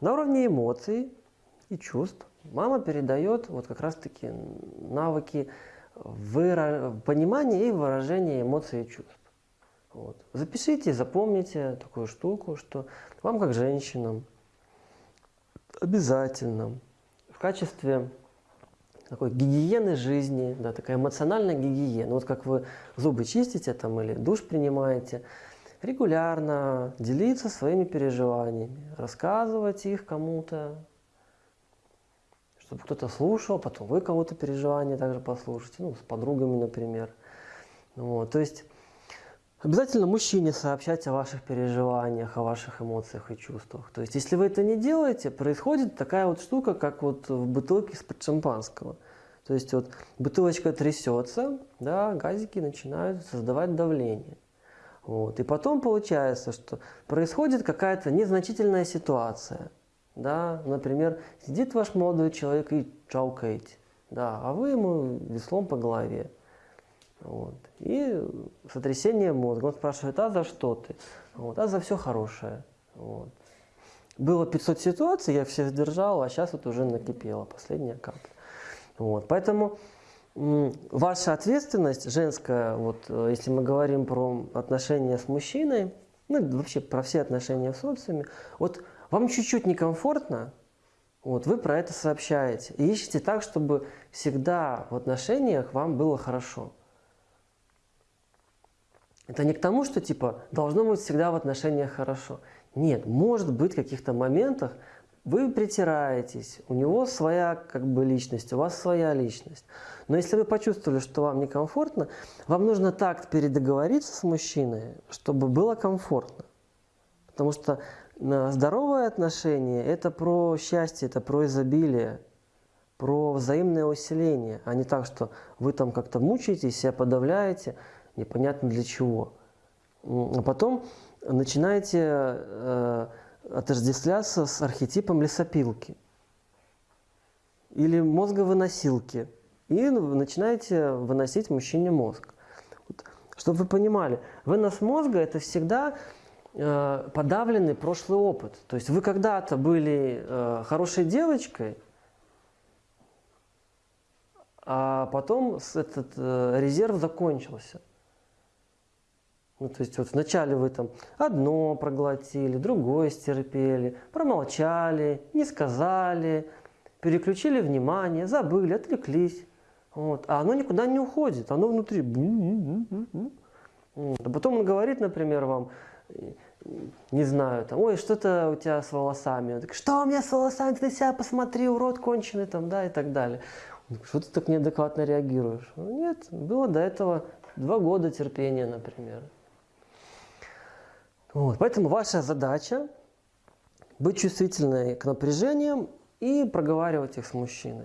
На уровне эмоций и чувств мама передает вот как раз-таки навыки выра... понимания и выражения эмоций и чувств. Вот. Запишите, запомните такую штуку, что вам как женщинам обязательно в качестве такой гигиены жизни, да, такая эмоциональная гигиена. Вот как вы зубы чистите там или душ принимаете, регулярно делиться своими переживаниями, рассказывать их кому-то, чтобы кто-то слушал, потом вы кого-то переживания также послушайте, ну, с подругами, например. Вот, то есть обязательно мужчине сообщать о ваших переживаниях, о ваших эмоциях и чувствах. То есть если вы это не делаете, происходит такая вот штука, как вот в бутылке из-под шампанского. То есть вот бутылочка трясется, да, газики начинают создавать давление. Вот. И потом получается, что происходит какая-то незначительная ситуация. Да? Например, сидит ваш молодой человек и чаукаете, да, а вы ему веслом по голове. Вот. И сотрясение мозга. Он спрашивает, а за что ты? Вот. А за все хорошее. Вот. Было 500 ситуаций, я все сдержал, а сейчас вот уже накипело, последняя капля. Вот. Поэтому ваша ответственность женская, вот, э, если мы говорим про отношения с мужчиной, ну вообще про все отношения в социуме, вот вам чуть-чуть некомфортно, вот, вы про это сообщаете. И ищите так, чтобы всегда в отношениях вам было хорошо. Это не к тому, что типа должно быть всегда в отношениях хорошо. Нет, может быть в каких-то моментах вы притираетесь, у него своя как бы личность, у вас своя личность. Но если вы почувствовали, что вам некомфортно, вам нужно так передоговориться с мужчиной, чтобы было комфортно. Потому что э, здоровое отношение – это про счастье, это про изобилие, про взаимное усиление, а не так, что вы там как-то мучаетесь, себя подавляете, непонятно для чего. А потом начинаете э, отождествляться с архетипом лесопилки или мозговыносилки. И начинаете выносить мужчине мозг. Вот, чтобы вы понимали, вынос мозга – это всегда э, подавленный прошлый опыт. То есть вы когда-то были э, хорошей девочкой, а потом этот э, резерв закончился. Ну, то есть вот вначале вы там одно проглотили, другое стерпели, промолчали, не сказали, переключили внимание, забыли, отвлеклись. Вот. А оно никуда не уходит, оно внутри. Вот. А потом он говорит, например, вам, не знаю, там, ой, что-то у тебя с волосами. Он такой, что у меня с волосами, ты на себя посмотри, урод конченый, там, да, и так далее. Что ты так неадекватно реагируешь? Нет, было до этого два года терпения, например. Вот, поэтому ваша задача быть чувствительной к напряжениям и проговаривать их с мужчиной.